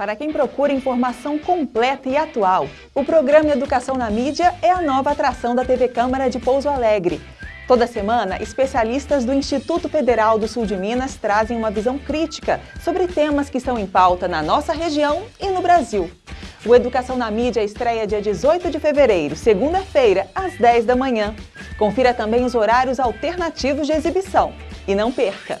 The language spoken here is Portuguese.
Para quem procura informação completa e atual, o programa Educação na Mídia é a nova atração da TV Câmara de Pouso Alegre. Toda semana, especialistas do Instituto Federal do Sul de Minas trazem uma visão crítica sobre temas que estão em pauta na nossa região e no Brasil. O Educação na Mídia estreia dia 18 de fevereiro, segunda-feira, às 10 da manhã. Confira também os horários alternativos de exibição. E não perca!